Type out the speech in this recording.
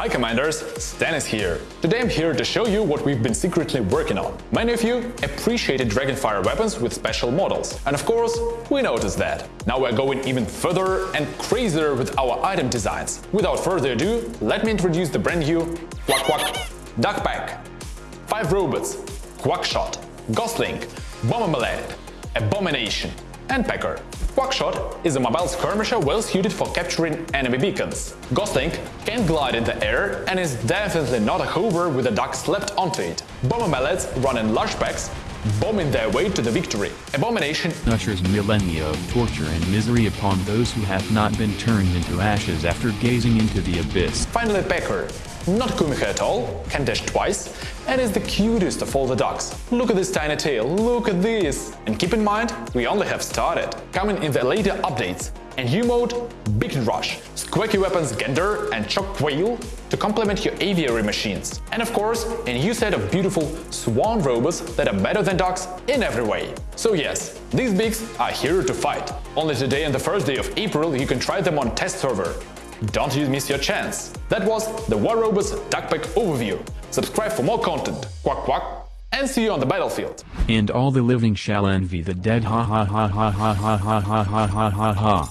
Hi Commanders, Stanis here. Today I'm here to show you what we've been secretly working on. Many of you appreciated Dragonfire weapons with special models, and of course, we noticed that. Now we're going even further and crazier with our item designs. Without further ado, let me introduce the brand new Quack Quack Duck Pack. 5 robots, Quackshot, Gosling, Bombermallet, Abomination and Pecker. Quackshot is a mobile skirmisher well suited for capturing enemy beacons. Gosling can glide in the air and is definitely not a hover with a duck slapped onto it. Bomber mallets run in large packs, bombing their way to the victory. Abomination ushers millennia of torture and misery upon those who have not been turned into ashes after gazing into the abyss. Finally Pecker, not Kumiho at all, can dash twice, and is the cutest of all the dogs. Look at this tiny tail, look at this! And keep in mind, we only have started. Coming in the later updates, and U-mode, Beacon Rush, Squawky Weapons Gander and Choc Whale to complement your aviary machines. And of course, a new set of beautiful swan robots that are better than dogs in every way. So yes, these bigs are here to fight. Only today and the first day of April you can try them on test server. Don't you miss your chance! That was the War Robots Duckpack overview. Subscribe for more content. Quack quack and see you on the battlefield. And all the living shall envy the dead ha ha ha ha ha ha ha ha ha ha ha ha.